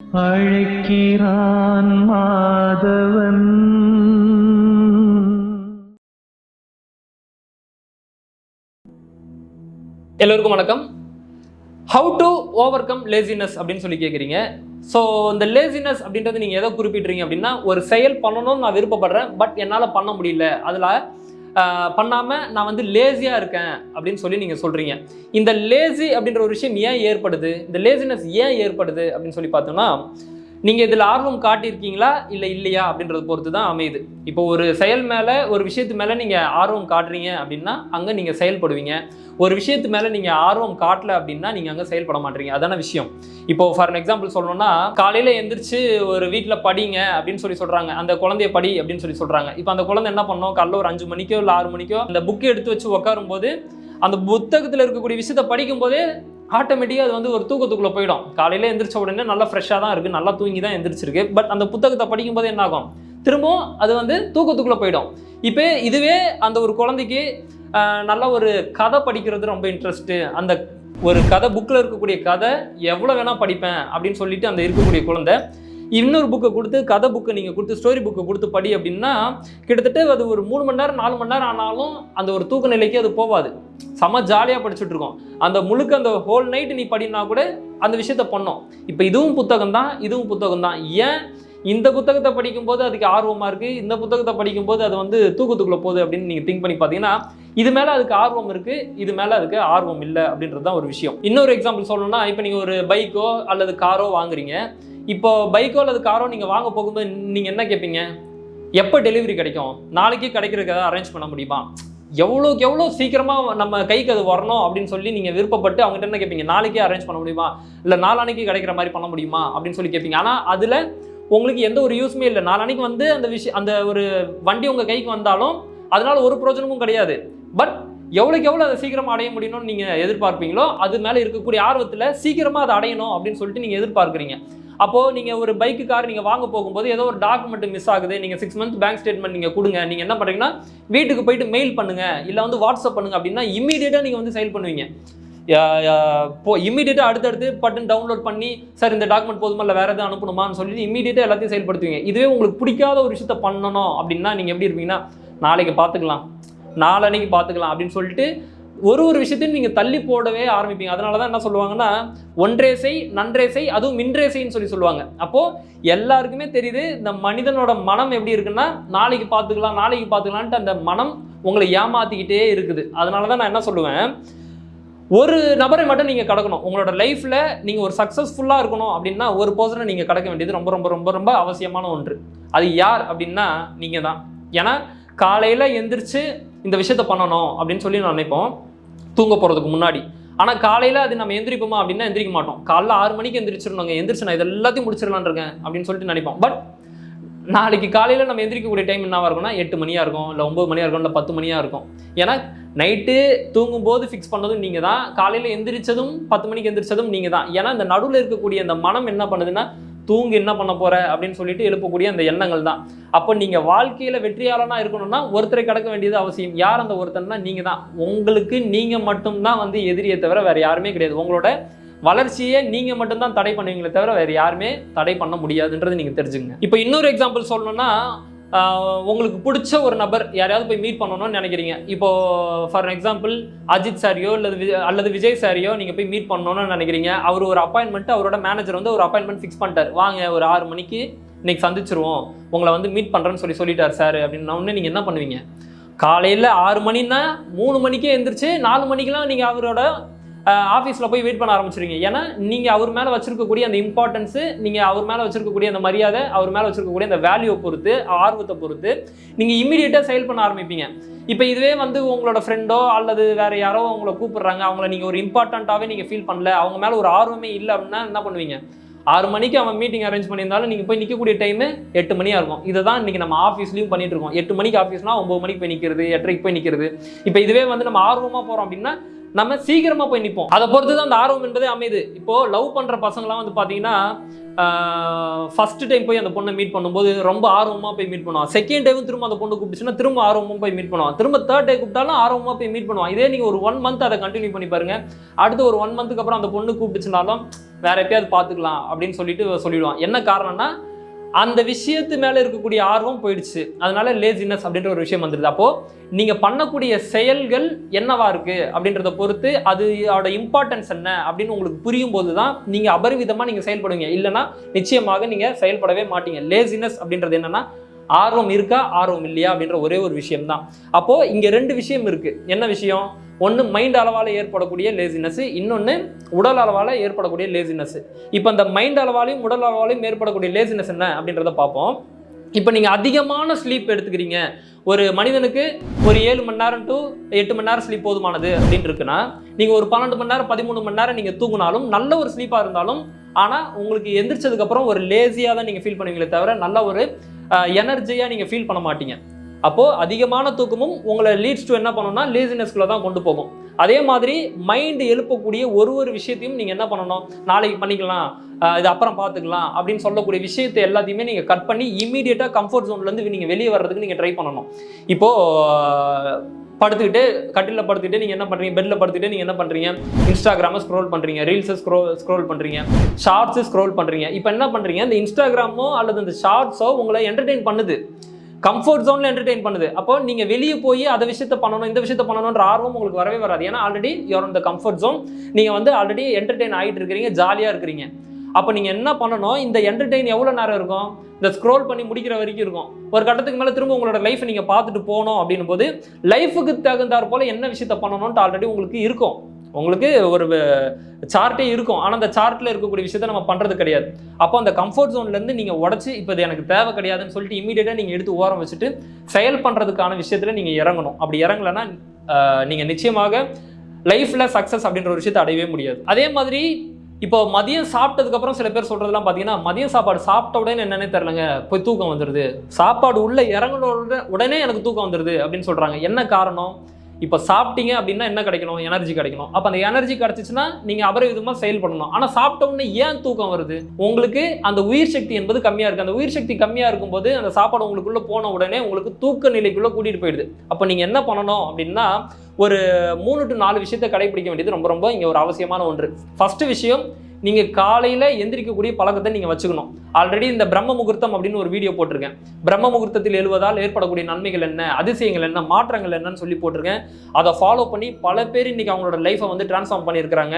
அழைக்கிறான் மாதவன். எல்லோருக்கும் வணக்கம். How to overcome laziness அப்படின்னு சொல்லி கேட்குறீங்க ஸோ இந்த லேசினஸ் அப்படின்றது நீங்கள் எதை குறிப்பிட்றீங்க அப்படின்னா ஒரு செயல் பண்ணணும்னு நான் விருப்பப்படுறேன் பட் என்னால் பண்ண முடியல. அதில் பண்ணாமல் நான் வந்து லேசியாக இருக்கேன் அப்படின்னு சொல்லி நீங்கள் சொல்கிறீங்க இந்த லேசி அப்படின்ற ஒரு விஷயம் ஏன் ஏற்படுது? இந்த லேசினஸ் ஏன் ஏற்படுது அப்படின்னு சொல்லி பார்த்தோம்னா நீங்கள் இதில் ஆர்வம் காட்டியிருக்கீங்களா? இல்லை இல்லையா? அப்படின்றத பொறுத்து தான் அமையுது. இப்போ ஒரு செயல் மேலே ஒரு விஷயத்து மேலே நீங்கள் ஆர்வம் காட்டுறீங்க அப்படின்னா அங்கே நீங்கள் செயல்படுவீங்க. ஒரு விஷயத்து மேலே நீங்கள் ஆர்வம் காட்டல அப்படின்னா நீங்கள் அங்கே செயல்பட மாட்டீங்க. அதான விஷயம். இப்போ ஃபார் எக்ஸாம்பிள் சொல்லணும்னா காலையில் எந்திரிச்சு ஒரு வீட்டில் படிங்க அப்படின்னு சொல்லி சொல்கிறாங்க அந்த குழந்தைய படி அப்படின்னு சொல்லி சொல்கிறாங்க இப்போ அந்த குழந்தை என்ன பண்ணோம்? காலைல ஒரு அஞ்சு மணிக்கோ இல்லை ஆறு மணிக்கோ அந்த புக்கை எடுத்து வச்சு உட்காரும்போது அந்த புத்தகத்தில் இருக்கக்கூடிய விஷயத்தை படிக்கும்போதே ஆட்டோமேட்டிக்காக அது வந்து ஒரு தூக்கத்துக்குள்ளே போயிடும். காலையில் எந்திரிச்ச உடனே நல்லா ஃப்ரெஷ்ஷாக தான் இருக்குது நல்லா தூங்கி தான் எந்திரிச்சிருக்கு. பட் அந்த புத்தகத்தை படிக்கும்போது என்ன ஆகும்? திரும்பவும் அது வந்து தூக்கத்துக்குள்ளே போயிடும். இப்போ இதுவே அந்த ஒரு குழந்தைக்கு நல்ல ஒரு கதை படிக்கிறது ரொம்ப இன்ட்ரெஸ்ட்டு அந்த ஒரு கதை புக்கில் இருக்கக்கூடிய கதை எவ்வளோ வேணால் படிப்பேன் அப்படின்னு சொல்லிட்டு அந்த இருக்கக்கூடிய குழந்தை இன்னொரு புக்கை கொடுத்து கதை புக்கை நீங்கள் கொடுத்து ஸ்டோரி புக்கை கொடுத்து படி அப்படின்னா கிட்டத்தட்ட அது ஒரு மூணு மணி நேரம் நாலு மணி நேரம் ஆனாலும் அந்த ஒரு தூக்க நிலைக்கு அது போகாது செம்ம ஜாலியாக படிச்சுட்டு இருக்கோம். அந்த முழுக்க அந்த ஹோல் நைட் நீ படினா கூட அந்த விஷயத்த பண்ணோம். இப்போ இதுவும் புத்தகம் தான் இதுவும் புத்தகம் தான். ஏன்? இந்த புத்தகத்தை படிக்கும்போது அதுக்கு ஆர்வமாக இருக்குது இந்த புத்தகத்தை படிக்கும்போது அது வந்து தூக்கத்துக்குள்ளே போகுது அப்படின்னு நீங்கள் திங்க் பண்ணி பார்த்தீங்கன்னா இது மேலே அதுக்கு ஆர்வம் இருக்குது இது மேலே அதுக்கு ஆர்வம் இல்லை அப்படின்றது தான் ஒரு விஷயம். இன்னொரு எக்ஸாம்பிள் சொல்லணும்னா இப்போ நீங்கள் ஒரு பைக்கோ அல்லது காரோ வாங்குறீங்க. இப்போ பைக்கோ அல்லது காரோ நீங்கள் வாங்க போகும்போது நீங்கள் என்ன கேட்பீங்க எப்போ டெலிவரி கிடைக்கும்? நாளைக்கு கிடைக்கிறதுக்கு ஏதாவது அரேஞ்ச் பண்ண முடியுமா? எவ்வளோக்கு எவ்வளோ சீக்கிரமாக நம்ம கைக்கு அது வரணும் அப்படின்னு சொல்லி நீங்கள் விருப்பப்பட்டு அவங்ககிட்ட என்ன கேட்பீங்க நாளைக்கே அரேஞ்ச் பண்ண முடியுமா? இல்லை நாளானைக்கு கிடைக்கிற மாதிரி பண்ண முடியுமா? அப்படின்னு சொல்லி கேட்பீங்க ஆனால் அதில் உங்களுக்கு எந்த ஒரு யூஸுமே இல்லை. நாளானைக்கு வந்து அந்த விஷயம் அந்த ஒரு வண்டி உங்கள் கைக்கு வந்தாலும் அதனால் ஒரு பிரயோஜனமும் கிடையாது. பட் எவ்வளோக்கு எவ்வளோ அதை சீக்கிரமாக அடைய முடியணும்னு நீங்கள் எதிர்பார்ப்பீங்களோ அது மேலே இருக்கக்கூடிய ஆர்வத்தில் சீக்கிரமாக அதை அடையணும் அப்படின்னு சொல்லிட்டு நீங்கள் எதிர்பார்க்குறீங்க. அப்போது நீங்கள் ஒரு பைக்கு கார் நீங்கள் வாங்க போகும்போது ஏதோ ஒரு டாக்குமெண்ட் மிஸ் ஆகுது. நீங்கள் சிக்ஸ் மந்த் பேங்க் ஸ்டேட்மெண்ட் நீங்கள் கொடுங்க. நீங்கள் என்ன பண்ணுறீங்கன்னா வீட்டுக்கு போயிட்டு மெயில் பண்ணுங்கள் இல்லை வந்து வாட்ஸ்அப் பண்ணுங்க அப்படின்னா இமீடியட்டாக நீங்கள் வந்து செயல் பண்ணுவீங்க. இப்போ இமீடியட்டாக அடுத்தடுத்து பட்டன் டவுன்லோட் பண்ணி சார் இந்த டாக்குமெண்ட் போதுமா? இல்லை வேறு எதாவது அனுப்பணுமான்னு சொல்லிட்டு இமீடியட்டாக எல்லாத்தையும் செயல்படுத்துவீங்க. இதுவே உங்களுக்கு பிடிக்காத ஒரு விஷயத்த பண்ணணும் அப்படின்னா நீங்கள் எப்படி இருப்பீங்கன்னா நாளைக்கு பார்த்துக்கலாம் நாளன்னைக்கு பார்த்துக்கலாம் அப்படின்னு சொல்லிட்டு ஒரு ஒரு விஷயத்தையும் நீங்கள் தள்ளி போடவே ஆரம்பிப்பீங்க. அதனால தான் என்ன சொல்லுவாங்கன்னா ஒன்றே செய் நன்றே செய் அதுவும் மின்றே சொல்லி சொல்லுவாங்க. அப்போது எல்லாருக்குமே தெரியுது இந்த மனிதனோட மனம் எப்படி இருக்குன்னா நாளைக்கு பார்த்துக்கலாம் நாளைக்கு பார்த்துக்கலான்ட்டு அந்த மனம் உங்களை ஏமாத்திக்கிட்டே இருக்குது. அதனால தான் நான் என்ன சொல்லுவேன் ஒரு நபரை மட்டும் நீங்கள் கடக்கணும். உங்களோட லைஃப்பில் நீங்கள் ஒரு சக்ஸஸ்ஃபுல்லாக இருக்கணும் அப்படின்னா ஒரு பர்சனை நீங்கள் கடக்க வேண்டியது ரொம்ப ரொம்ப ரொம்ப ரொம்ப அவசியமான ஒன்று. அது யார் அப்படின்னா நீங்கள் தான் ஏன்னா காலையில் எந்திரிச்சு இந்த விஷயத்த பண்ணணும் அப்படின்னு சொல்லி நான் நினைப்போம். தூங்க போகிறதுக்கு முன்னாடி. ஆனால் காலையில் அது நம்ம எந்திரிப்போமா அப்படின்னா எந்திரிக்க மாட்டோம். காலைல ஆறு மணிக்கு எந்திரிச்சிடணுங்க எந்திரிச்சு நான் இது எல்லாத்தையும் முடிச்சிடலான்னு இருக்கேன் அப்படின்னு சொல்லிட்டு நினைப்போம். பட் நாளைக்கு காலையில் நம்ம எந்திரிக்கக்கூடிய டைம் என்னவாக இருக்கும்னா எட்டு மணியாக இருக்கும் இல்லை ஒம்பது மணியாக இருக்கும் இல்லை பத்து மணியாக இருக்கும். ஏன்னா நைட்டு தூங்கும்போது ஃபிக்ஸ் பண்ணதும் நீங்கள் தான் காலையில் எந்திரிச்சதும் பத்து மணிக்கு எந்திரிச்சதும் நீங்கள் தான் ஏன்னா இந்த நடுவில் இருக்கக்கூடிய அந்த மனம் என்ன பண்ணுதுன்னா தூங்கு என்ன பண்ண போற அப்படின்னு சொல்லிட்டு எழுப்பக்கூடிய அந்த எண்ணங்கள் தான். அப்போ நீங்கள் வாழ்க்கையில் வெற்றியாளனா இருக்கணும்னா ஒருத்தரை கடக்க வேண்டியது அவசியம். யார் அந்த ஒருத்தர்னா நீங்கள் தான். உங்களுக்கு நீங்கள் மட்டும்தான் வந்து எதிரியை தவிர வேறு யாருமே கிடையாது. உங்களோட வளர்ச்சியை நீங்க மட்டும்தான் தடை பண்ணுவீங்களே தவிர வேற யாருமே தடை பண்ண முடியாதுன்றது நீங்க தெரிஞ்சுங்க இப்போ இன்னொரு எக்ஸாம்பிள் சொல்லணும்னா உங்களுக்கு பிடிச்ச ஒரு நபர் யாரையாவது போய் மீட் பண்ணணும்னு நினைக்கிறீங்க. இப்போ ஃபார் எக்ஸாம்பிள் அஜித் சாரியோ அல்லது விஜய் அல்லது விஜய் சாரியோ நீங்க போய் மீட் பண்ணணும்னு நினைக்கிறீங்க. அவர் ஒரு அப்பாயின்மெண்ட் அவரோட மேனேஜர் வந்து ஒரு அப்பாயின்மெண்ட் ஃபிக்ஸ் பண்ணிட்டார். வாங்க ஒரு ஆறு மணிக்கு இன்னைக்கு சந்திச்சிருவோம். உங்களை வந்து மீட் பண்றேன்னு சொல்லி சொல்லிட்டார் சார் அப்படின்னா உடனே நீங்க என்ன பண்ணுவீங்க? காலையில் ஆறு மணின்னா மூணு மணிக்கே எழுந்திரிச்சு நாலு மணிக்கெலாம் நீங்கள் அவரோட ஆஃபீஸில் போய் வெயிட் பண்ண ஆரம்பிச்சிருங்க ஏன்னா நீங்கள் அவர் மேலே வச்சிருக்கக்கூடிய அந்த இம்பார்ட்டன்ஸு நீங்கள் அவர் மேலே வச்சிருக்கக்கூடிய அந்த மரியாதை அவர் மேலே வச்சிருக்கக்கூடிய அந்த வேல்யூவை பொறுத்து ஆர்வத்தை பொறுத்து நீங்கள் இம்மிடியேட்டாக செயல் பண்ண ஆரம்பிப்பீங்க. இப்போ இதுவே வந்து உங்களோட ஃப்ரெண்டோ அல்லது வேறு யாரோ உங்களை கூப்பிட்றாங்க அவங்கள நீங்கள் ஒரு இம்பார்ட்டண்ட்டாகவே நீங்கள் ஃபீல் பண்ணல அவங்க மேலே ஒரு ஆர்வமே இல்லை அப்படின்னா என்ன பண்ணுவீங்க? ஆறு மணிக்கு அவன் மீட்டிங் அரேஞ்ச் பண்ணியிருந்தாலும் நீங்கள் போய் நிற்கக்கூடிய டைமு எட்டு மணியாக இருக்கும். இதை தான் இன்றைக்கி நம்ம ஆஃபீஸ்லையும் பண்ணிட்டு இருக்கோம். எட்டு மணிக்கு ஆஃபீஸ்னால் ஒம்பது மணிக்கு போய் நிற்கிறது எட்டரைக்கு போய் நிற்கிறது இப்போ இதுவே வந்து நம்ம ஆர்வமாக போகிறோம் அப்படின்னா நம்ம சீக்கிரமா போய் நிற்போம் அதை பொறுத்து தான் அந்த ஆர்வம் என்பதே அமையுது. இப்போ லவ் பண்ற பசங்களாம் வந்து பாத்தீங்கன்னா ஃபர்ஸ்ட் டைம் போய் அந்த பொண்ணை மீட் பண்ணும்போது ரொம்ப ஆர்வமா போய் மீட் பண்ணுவான் செகண்ட் டைம் திரும்ப அந்த பொண்ணு கூப்பிட்டுச்சுன்னா திரும்ப ஆர்வமாக போய் மீட் பண்ணுவான் திரும்ப தேர்ட் டே கூப்பிட்டாலும் ஆர்வமா போய் மீட் பண்ணுவான் இதே நீங்க ஒரு ஒன் மந்த் அதை கண்டினியூ பண்ணி பாருங்க. அடுத்து ஒரு ஒன் மந்த்துக்கு அப்புறம் அந்த பொண்ணு கூப்பிட்டுச்சுனாலும் வேற எப்பயாவது பார்த்துக்கலாம் அப்படின்னு சொல்லிட்டு சொல்லிடுவான் என்ன காரணம்னா அந்த விஷயத்து மேலே இருக்கக்கூடிய ஆர்வம் போயிடுச்சு. அதனால லேசினஸ் அப்படின்ற ஒரு விஷயம் வந்துடுது அப்போ நீங்க பண்ணக்கூடிய செயல்கள் என்னவா இருக்கு அப்படின்றத பொறுத்து அது அதோட இம்பார்ட்டன்ஸ் என்ன அப்படின்னு உங்களுக்கு புரியும் போது தான் நீங்க அபரிவிதமா நீங்க செயல்படுவீங்க. இல்லைன்னா நிச்சயமாக நீங்க செயல்படவே மாட்டீங்க. லேசினஸ் அப்படின்றது என்னன்னா ஆர்வம் இருக்கா ஆர்வம் இல்லையா அப்படின்ற ஒரே ஒரு விஷயம் தான் அப்போ இங்க ரெண்டு விஷயம் இருக்கு. என்ன விஷயம்? ஒன்று மைண்ட் அளவால் ஏற்படக்கூடிய லேசினஸ் இன்னொன்று உடல் அளவால் ஏற்படக்கூடிய லேசினஸ் இப்போ இந்த மைண்ட் அளவாலையும் உடல் அளவாலையும் ஏற்படக்கூடிய லேசினஸ் என்ன அப்படின்றத பார்ப்போம். இப்போ நீங்கள் அதிகமான ஸ்லீப் எடுத்துக்கிறீங்க. ஒரு மனிதனுக்கு ஒரு ஏழு மணி நேரம் டு எட்டு மணி நேரம் ஸ்லீப் போதுமானது அப்படின்னு இருக்குன்னா நீங்கள் ஒரு பன்னெண்டு மணி நேரம் பதிமூணு மணி நேரம் நீங்கள் தூங்கினாலும் நல்ல ஒரு ஸ்லீப்பாக இருந்தாலும் ஆனால் உங்களுக்கு எந்திரிச்சதுக்கப்புறம் ஒரு லேசியாக தான் நீங்கள் ஃபீல் பண்ணுவீங்களே தவிர நல்ல ஒரு எனர்ஜியாக நீங்கள் ஃபீல் பண்ண மாட்டீங்க. அப்போது அதிகமான தூக்கமும் உங்களை லீட்ஸ் டு என்ன பண்ணணும்னா லேசினஸ்குள்ளே தான் கொண்டு போகும். அதே மாதிரி மைண்டு எழுப்பக்கூடிய ஒரு ஒரு விஷயத்தையும் நீங்கள் என்ன பண்ணணும்? நாளைக்கு பண்ணிக்கலாம். இது அப்புறம் பார்த்துக்கலாம் அப்படின்னு சொல்லக்கூடிய விஷயத்தை எல்லாத்தையுமே நீங்கள் கட் பண்ணி இமீடியட்டாக கம்ஃபர்ட் ஜோன்லேருந்து நீங்கள் வெளியே வர்றதுக்கு நீங்கள் ட்ரை பண்ணணும். இப்போது படுத்துக்கிட்டு கட்டிலில் படுத்துக்கிட்டு நீங்கள் என்ன பண்ணுறீங்க பெட்டில் படுத்துக்கிட்டு நீங்கள் என்ன பண்ணுறீங்க இன்ஸ்டாகிராமை ஸ்க்ரோல் பண்ணுறீங்க ரீல்ஸை ஸ்க்ரோ ஸ்க்ரோல் பண்ணுறீங்க ஷார்ட்ஸு ஸ்க்ரோல் பண்ணுறீங்க இப்போ என்ன பண்ணுறீங்க இந்த இன்ஸ்டாகிராமோ அல்லது இந்த ஷார்ட்ஸோ உங்களை என்டர்டெயின் பண்ணுது. கம்ஃபர்ட் ஜோனில் என்டர்டெயின் பண்ணுது. அப்போ நீங்கள் வெளியே போய் அதை விஷயத்த பண்ணணும் இந்த விஷயத்த பண்ணணுன்ற ஆர்வம் உங்களுக்கு வரவே வராது. ஏன்னா ஆல்ரெடி யோர் இந்த கம்ஃபர்ட் ஜோன் நீங்கள் வந்து ஆல்ரெடி என்டர்டெயின் ஆகிட்டு இருக்கிறீங்க ஜாலியாக இருக்கிறீங்க. அப்போ நீங்கள் என்ன பண்ணணும் இந்த என்டர்டெயின் எவ்வளோ நேரம் இருக்கும்? இந்த ஸ்க்ரோல் பண்ணி முடிக்கிற வரைக்கும் இருக்கும். ஒரு கட்டத்துக்கு மேலே திரும்ப உங்களோட லைஃப் நீங்கள் பார்த்துட்டு போகணும் அப்படின்னும் போது லைஃபுக்கு தகுந்தாற் போல் என்ன விஷயத்த பண்ணணும்ட்டு ஆல்ரெடி உங்களுக்கு இருக்கும். உங்களுக்கு ஒரு சார்ட்டே இருக்கும். ஆனால் அந்த சார்ட்டில் இருக்கக்கூடிய விஷயத்த நம்ம பண்ணுறது கிடையாது. அப்போ அந்த கம்ஃபர்ட் ஜோன்லேருந்து நீங்கள் உடச்சி இப்போ இது எனக்கு தேவை கிடையாதுன்னு சொல்லிட்டு இமீடியட்டாக நீங்கள் எடுத்து ஓரம் வச்சுட்டு செயல் பண்ணுறதுக்கான விஷயத்தில் நீங்கள் இறங்கணும். அப்படி இறங்கலைன்னா நீங்கள் நிச்சயமாக லைஃப்பில் சக்ஸஸ் அப்படின்ற ஒரு விஷயத்தை அடையவே முடியாது. அதே மாதிரி இப்போ மதியம் சாப்பிட்டதுக்கப்புறம் சில பேர் சொல்கிறதெல்லாம் பார்த்தீங்கன்னா மதியம் சாப்பாடு சாப்பிட்ட உடனே என்னன்னே தெரிலங்க போய் தூக்கம் வந்துடுது சாப்பாடு உள்ளே இறங்கின உடனே உடனே எனக்கு தூக்கம் வந்துடுது அப்படின்னு சொல்கிறாங்க என்ன காரணம்? இப்போ சாப்பிட்டீங்க அப்படின்னா என்ன கிடைக்கணும்? எனர்ஜி கிடைக்கணும். அப்போ அந்த எனர்ஜி கிடைச்சிச்சுன்னா நீங்கள் அபரவிதமாக செயல் பண்ணணும். ஆனால் சாப்பிட்ட உடனே ஏன் தூக்கம் வருது? உங்களுக்கு அந்த உயிர் சக்தி என்பது கம்மியாக இருக்குது அந்த உயிர் சக்தி கம்மியாக இருக்கும்போது அந்த சாப்பாடு உங்களுக்குள்ளே போன உடனே உங்களுக்கு தூக்க நிலைக்குள்ளே கூட்டிகிட்டு போயிடுது. அப்போ நீங்கள் என்ன பண்ணணும் அப்படின்னா ஒரு மூணு டு நாலு விஷயத்தை கடைபிடிக்க வேண்டியது ரொம்ப ரொம்ப இங்கே ஒரு அவசியமான ஒன்று. ஃபஸ்ட்டு விஷயம் நீங்கள் காலையில் எந்திரிக்கக்கூடிய பழக்கத்தை நீங்கள் வச்சுக்கணும். ஆல்ரெடி இந்த பிரம்ம முகூர்த்தம் அப்படின்னு ஒரு வீடியோ போட்டிருக்கேன். பிரம்ம முகூர்த்தத்தில் எழுவதால் ஏற்படக்கூடிய நன்மைகள் என்ன அதிசயங்கள் என்ன மாற்றங்கள் என்னன்னு சொல்லி போட்டிருக்கேன். அதை ஃபாலோ பண்ணி பல பேர் இன்றைக்கி அவங்களோட லைஃப்பை வந்து டிரான்ஸ்ஃபார்ம் பண்ணியிருக்கிறாங்க.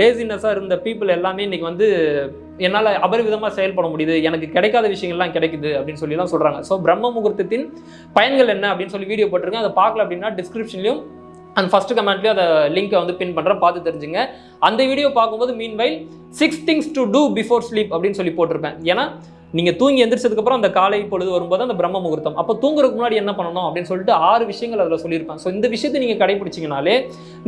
லேசினஸாக இருந்த பீப்புள் எல்லாமே இன்றைக்கி வந்து என்னால் அபரிவிதமாக செயல்பட முடியுது. எனக்கு கிடைக்காத விஷயங்கள்லாம் கிடைக்குது அப்படின்னு சொல்லி தான் சொல்கிறாங்க ஸோ பிரம்ம முகூர்த்தத்தின் பயன்கள் என்ன அப்படின்னு சொல்லி வீடியோ போட்டிருக்கேன். அதை பார்க்கல அப்படின்னா டிஸ்கிரிப்ஷன்லையும் அண்ட் ஃபஸ்ட்டு கமெண்ட்லேயும் அதை லிங்கை வந்து பின் பண்ணுறேன் பார்த்து தெரிஞ்சுங்க. அந்த வீடியோ பார்க்கும்போது meanwhile six things to do before sleep அப்படின்னு சொல்லி போட்டிருப்பேன். ஏன்னா நீங்கள் தூங்கி எந்திரிச்சதுக்கப்புறம் அந்த காலை பொழுது வரும்போது அந்த பிரம்ம முகூர்த்தம். அப்போ தூங்குறதுக்கு முன்னாடி என்ன பண்ணணும் அப்படின்னு சொல்லிட்டு ஆறு விஷயங்கள் அதில் சொல்லியிருப்பேன். ஸோ இந்த விஷயத்தை நீங்கள் கடைபிடிச்சிங்கனாலே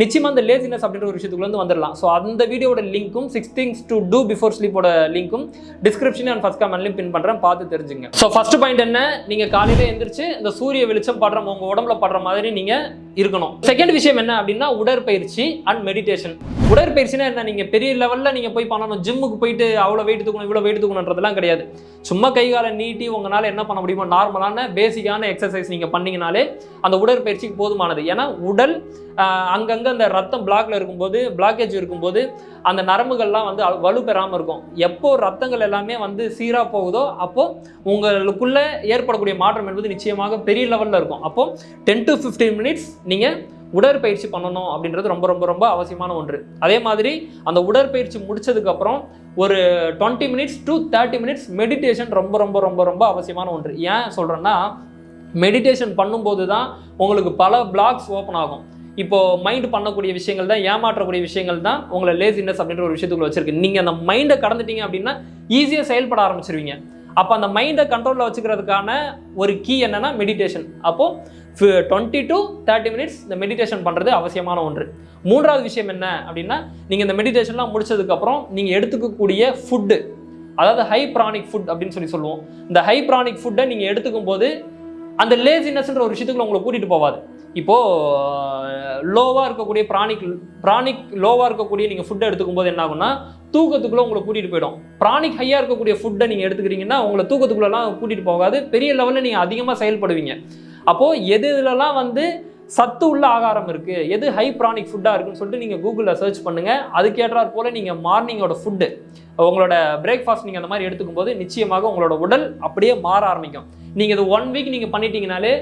நிச்சயமாக அந்த லேசினஸ் அப்படின்ற ஒரு விஷயத்துக்குள்ள வந்துடலாம் ஸோ அந்த வீடியோட லிங்க்கும் six things to do before ஸ்லீப்போட லிங்க்கும் டிஸ்கிரிப்ஷன் அண்ட் ஃபஸ்ட் கமெண்ட்லையும் பின் பண்ணுறேன் பார்த்து தெரிஞ்சுங்க. ஸோ ஃபஸ்ட் பாயிண்ட் என்ன? நீங்கள் காலையில் எந்திரிச்சு இந்த சூரிய வெளிச்சம் படுற உங்கள் உடம்புல படுற மாதிரி நீங்கள் இருக்கணும். செகண்ட் விஷயம் என்ன அப்படின்னா உடற்பயிற்சி அண்ட் மெடிடேஷன் உடற்பயிற்சினா என்ன? நீங்கள் பெரிய லெவலில் நீங்கள் போய் பண்ணணும். ஜிம்முக்கு போயிட்டு அவ்வளோ வெயிட் தூக்கணும் இவ்வளோ வெயிட் தூக்கணுன்றதெல்லாம் கிடையாது. சும்மா கை காலை நீட்டி உங்களால் என்ன பண்ண முடியுமோ நார்மலான பேசிக்கான எக்ஸசைஸ் நீங்கள் பண்ணீங்கனாலே அந்த உடற்பயிற்சிக்கு போதுமானது. ஏன்னா உடல் அங்கங்கே அங்கங்க அந்த ரத்தம் பிளாக்ல இருக்கும்போது பிளாக்கேஜ் இருக்கும்போது அந்த நரம்புகள்லாம் வந்து அ- வலு பெறாமல் இருக்கும். எப்போ ரத்தங்கள் எல்லாமே வந்து சீராக போகுதோ அப்போ உங்களுக்குள்ள ஏற்படக்கூடிய மாற்றம் என்பது நிச்சயமாக பெரிய லெவலில் இருக்கும். அப்போ டென் டு ஃபிஃப்டீன் மினிட்ஸ் நீங்கள் உடற்பயிற்சி பண்ணணும் அப்படின்றது ரொம்ப ரொம்ப ரொம்ப அவசியமான ஒன்று. அதே மாதிரி அந்த உடற்பயிற்சி முடிச்சதுக்கப்புறம் ஒரு twenty minutes to thirty minutes meditation ரொம்ப ரொம்ப ரொம்ப ரொம்ப அவசியமான ஒன்று. ஏன் சொல்கிறேன்னா மெடிடேஷன் பண்ணும்போது தான் உங்களுக்கு பல பிளாக்ஸ் ஓப்பன் ஆகும். இப்போ மைண்ட் பண்ணக்கூடிய விஷயங்கள் தான் ஏமாற்றக்கூடிய விஷயங்கள் தான் உங்களை லேசினஸ் அப்படின்ற ஒரு விஷயத்துக்குள்ள வச்சிருக்கு. நீங்கள் அந்த மைண்டை கடந்துட்டீங்க அப்படின்னா ஈஸியாக செயல்பட ஆரம்பிச்சிருவீங்க. அப்போ அந்த மைண்டை கண்ட்ரோலில் வச்சுக்கிறதுக்கான ஒரு கீ என்னென்னா மெடிடேஷன் அப்போது டுவெண்ட்டி டு தேர்ட்டி மினிட்ஸ் இந்த மெடிடேஷன் பண்ணுறது அவசியமான ஒன்று. மூன்றாவது விஷயம் என்ன அப்படின்னா நீங்கள் இந்த மெடிடேஷன்லாம் முடிச்சதுக்கப்புறம் நீங்கள் எடுத்துக்கக்கூடிய ஃபுட்டு அதாவது ஹை ப்ரானிக் ஃபுட் அப்படின்னு சொல்லி சொல்லுவோம். இந்த ஹை ப்ரானிக் ஃபுட்டை நீங்கள் எடுத்துக்கும் போது அந்த லேசினஸ்ன்ற ஒரு விஷயத்துக்குள்ள உங்களை கூட்டிகிட்டு போவாது. இப்போது லோவாக இருக்கக்கூடிய பிராணிக் பிராணிக் லோவாக இருக்கக்கூடிய நீங்கள் ஃபுட்டை எடுத்துக்கும் போது என்ன ஆகும்னா தூக்கத்துக்குள்ளே உங்களை கூட்டிகிட்டு போயிடும். பிராணிக் ஹையாக இருக்கக்கூடிய ஃபுட்டை நீங்கள் எடுத்துக்கிறீங்கன்னா உங்களை தூக்கத்துக்குள்ளெல்லாம் கூட்டிகிட்டு போகாது. பெரிய லெவலில் நீங்கள் அதிகமாக செயல்படுவீங்க. அப்போது எது இதுலலாம் வந்து சத்து உள்ள ஆகாரம் இருக்குது எது ஹை ப்ரானிக் ஃபுட்டாக இருக்குன்னு சொல்லிட்டு நீங்கள் கூகுளில் சர்ச் பண்ணுங்கள் அதுக்கேற்றாற் போல் நீங்கள் மார்னிங்கோட ஃபுட்டு உங்களோட பிரேக்ஃபாஸ்ட் நீங்கள் அந்த மாதிரி எடுத்துக்கும் போது நிச்சயமாக உங்களோட உடல் அப்படியே மாற ஆரம்பிக்கும். நீங்கள் இது ஒன் வீக் நீங்கள் பண்ணிட்டீங்கனாலே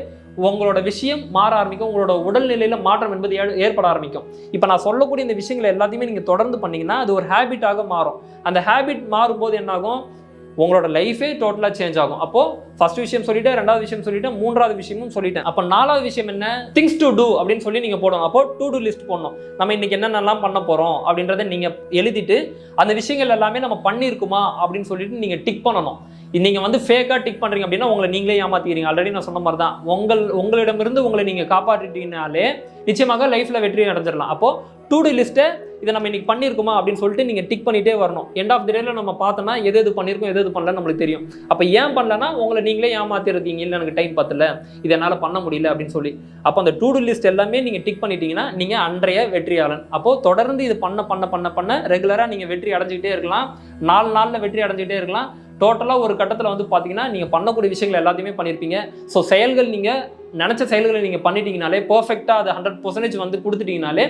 உங்களோட விஷயம் மாற ஆரம்பிக்கும் உங்களோட உடல்நிலையில் மாற்றம் என்பது ஏ- ஏற்பட ஆரம்பிக்கும். இப்போ நான் சொல்லக்கூடிய இந்த விஷயங்களை எல்லாத்தையுமே நீங்கள் தொடர்ந்து பண்ணிங்கன்னா அது ஒரு ஹேபிட்டாக மாறும். அந்த ஹேபிட் மாறும்போது என்னாகும்? உங்களோட லைஃபே டோட்டலாக சேஞ்ச் ஆகும். அப்போது ஃபர்ஸ்ட் விஷயம் சொல்லிட்டேன் ரெண்டாவது விஷயம் சொல்லிட்டேன் மூன்றாவது விஷயமும் சொல்லிட்டேன். அப்போ நாலாவது விஷயம் என்ன? திங்ஸ் டு டூ அப்படின்னு சொல்லி நீங்கள் போடணும். அப்போ டூ டூ லிஸ்ட் போடணும். நம்ம இன்றைக்கி என்னென்னலாம் பண்ண போகிறோம் அப்படின்றத நீங்கள் எழுதிட்டு அந்த விஷயங்கள் எல்லாமே நம்ம பண்ணியிருக்குமா அப்படின்னு சொல்லிட்டு நீங்கள் டிக் பண்ணணும். நீங்கள் வந்து ஃபேக்காக டிக் பண்ணுறீங்க அப்படின்னா உங்களை நீங்களே ஏமாற்றிக்கிறீங்க ஆல்ரெடி நான் சொன்ன மாதிரி தான் உங்கள் உங்களிடமிருந்து உங்களை நீங்கள் காப்பாற்றிட்டீங்கனாலே நிச்சயமாக லைஃப்பில் வெற்றி அடைஞ்சிடலாம். அப்போது டூ டூ லிஸ்ட்டை இதை நம்ம இன்னைக்கு பண்ணியிருக்கோமா அப்படின்னு சொல்லிட்டு நீங்கள் டிக் பண்ணிகிட்டே வரணும். எண்ட் ஆஃப் தி டேல நம்ம பார்த்தோம்னா எது எது பண்ணியிருக்கோம் எது எது பண்ணல நம்மளுக்கு தெரியும். அப்போ ஏன் பண்ணலன்னா உங்களை நீங்களே ஏமாத்திருக்கீங்க. இல்லை எனக்கு டைம் பத்தல. இது என்னால் பண்ண முடியல அப்படின்னு சொல்லி. அப்போ அந்த டூ டூ லிஸ்ட் எல்லாமே நீங்கள் டிக் பண்ணிட்டீங்கன்னா நீங்கள் அன்றைய வெற்றியாளன். அப்போது தொடர்ந்து இது பண்ண பண்ண பண்ண பண்ண ரெகுலராக நீங்கள் வெற்றி அடைஞ்சிக்கிட்டே இருக்கலாம். நாலு நாளில் வெற்றி அடைஞ்சிக்கிட்டே இருக்கலாம். டோட்டலாக ஒரு கட்டத்தில் வந்து பார்த்தீங்கன்னா நீங்கள் பண்ணக்கூடிய விஷயங்கள் எல்லாத்தையுமே பண்ணியிருப்பீங்க. ஸோ செயல்கள் நீங்கள் நினச்ச செயல்களை நீங்கள் பண்ணிட்டீங்கனாலே பர்ஃபெக்டாக அது ஹண்ட்ரட் பர்சன்டேஜ் வந்து கொடுத்துட்டீங்கனாலே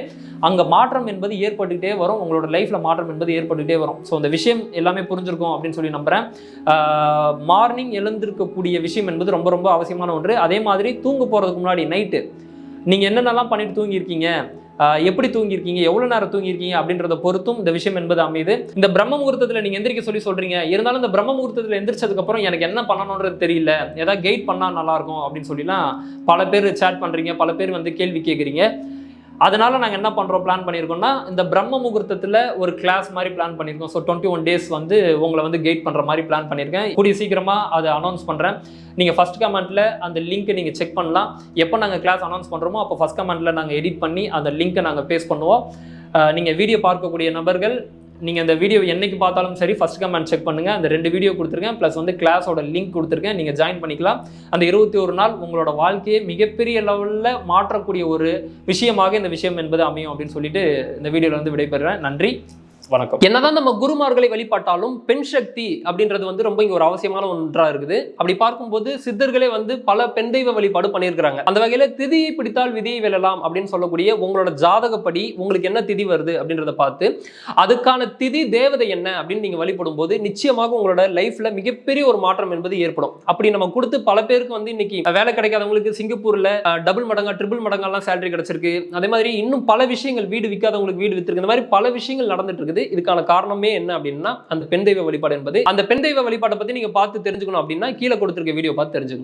அங்கே மாற்றம் என்பது ஏற்பட்டுக்கிட்டே வரும். உங்களோட லைஃப்பில் மாற்றம் என்பது ஏற்பட்டுக்கிட்டே வரும். ஸோ அந்த விஷயம் எல்லாமே புரிஞ்சிருக்கும் அப்படின்னு சொல்லி நம்புகிறேன் மார்னிங் எழுந்திருக்கக்கூடிய விஷயம் என்பது ரொம்ப ரொம்ப அவசியமான ஒன்று. அதே மாதிரி தூங்க போகிறதுக்கு முன்னாடி நைட்டு நீங்கள் என்னென்னலாம் பண்ணிட்டு தூங்கியிருக்கீங்க? எப்படி தூங்கியிருக்கீங்க? எவ்வளோ நேரம் தூங்கியிருக்கீங்க? அப்படின்றத பொறுத்தும் இந்த விஷயம் என்பது அமையுது. இந்த பிரம்ம முகூர்த்தத்தில் நீங்கள் எந்திரிக்க சொல்லி சொல்கிறீங்க இருந்தாலும் இந்த பிரம்ம முகூர்த்தத்தில் எந்திரிச்சதுக்கப்புறம் எனக்கு என்ன பண்ணணுன்றது தெரியல. ஏதாவது கைட் பண்ணால் நல்லாயிருக்கும் அப்படின்னு சொல்லிலாம் பல பேர் சேட் பண்ணுறீங்க பல பேர் வந்து கேள்வி கேட்குறீங்க. அதனால நாங்கள் என்ன பண்ணுறோம் பிளான் பண்ணியிருக்கோம்னா இந்த பிரம்ம முகூர்த்தத்தில் ஒரு கிளாஸ் மாதிரி பிளான் பண்ணியிருக்கோம் ஸோ டுவெண்ட்டி ஒன் டேஸ் வந்து உங்களை வந்து கைட் பண்ணுற மாதிரி பிளான் பண்ணியிருக்கேன் கூடிய சீக்கிரமாக அதை அனௌன்ஸ் பண்ணுறேன் நீங்கள் ஃபஸ்ட் கமெண்ட்டில் அந்த லிங்க்கை நீங்கள் செக் பண்ணலாம். எப்போ நாங்கள் கிளாஸ் அனௌன்ஸ் பண்ணுறோமோ அப்போ ஃபஸ்ட் கமெண்ட்டில் நாங்கள் எடிட் பண்ணி அந்த லிங்க்கை நாங்கள் பேஸ் பண்ணுவோம். நீங்கள் வீடியோ பார்க்கக்கூடிய நபர்கள் நீங்கள் இந்த வீடியோ என்னைக்கு பார்த்தாலும் சரி ஃபஸ்ட் கமெண்ட் செக் பண்ணுங்கள் அந்த ரெண்டு வீடியோ கொடுத்துருக்கேன். ப்ளஸ் வந்து கிளாஸோட லிங்க் கொடுத்துருக்கேன். நீங்கள் ஜாயின் பண்ணிக்கலாம். அந்த இருபத்தி ஒரு நாள் உங்களோட வாழ்க்கையை மிகப்பெரிய லெவலில் மாற்றக்கூடிய ஒரு விஷயமாக இந்த விஷயம் என்பது அமையும் அப்படின்னு சொல்லிட்டு இந்த வீடியோவில் வந்து விடைபெறுறேன். நன்றி. வணக்கம். என்னதான் நம்ம குருமார்களை வழிபாட்டாலும் பெண் சக்தி அப்படின்றது வந்து ரொம்ப இங்க ஒரு அவசியமான ஒன்றா இருக்குது. அப்படி பார்க்கும்போது சித்தர்களே வந்து பல பெண் தெய்வ வழிபாடு பண்ணியிருக்கிறாங்க. அந்த வகையில திதியை பிடித்தால் விதியை வெல்லலாம் அப்படின்னு சொல்லக்கூடிய உங்களோட ஜாதகப்படி உங்களுக்கு என்ன திதி வருது அப்படின்றத பார்த்து அதுக்கான திதி தேவதை என்ன அப்படின்னு நீங்க வழிபடும் போது நிச்சயமாக உங்களோட லைஃப்ல மிகப்பெரிய ஒரு மாற்றம் என்பது ஏற்படும். அப்படி நம்ம கொடுத்து பல பேருக்கு வந்து இன்னைக்கு வேலை கிடைக்காதவங்களுக்கு சிங்கப்பூர்ல டபுள் மடங்கா ட்ரிபிள் மடங்கெல்லாம் சேலரி கிடைச்சிருக்கு. அதே மாதிரி இன்னும் பல விஷயங்கள் வீடு விற்காதவங்களுக்கு வீடு வித்திருக்கு. இந்த மாதிரி பல விஷயங்கள் நடந்துட்டு இருக்குது. இதுக்கான காரணமே என்ன அப்படின்னா அந்த பெண் தெய்வ வழிபாடு என்பது. அந்த பெண் தெய்வ வழிபாட்டை பத்தி நீங்க பார்த்து தெரிஞ்சுக்கணும் அப்படின்னா கீழே கொடுத்திருக்க வீடியோ பார்த்து தெரிஞ்சுக்கோங்க.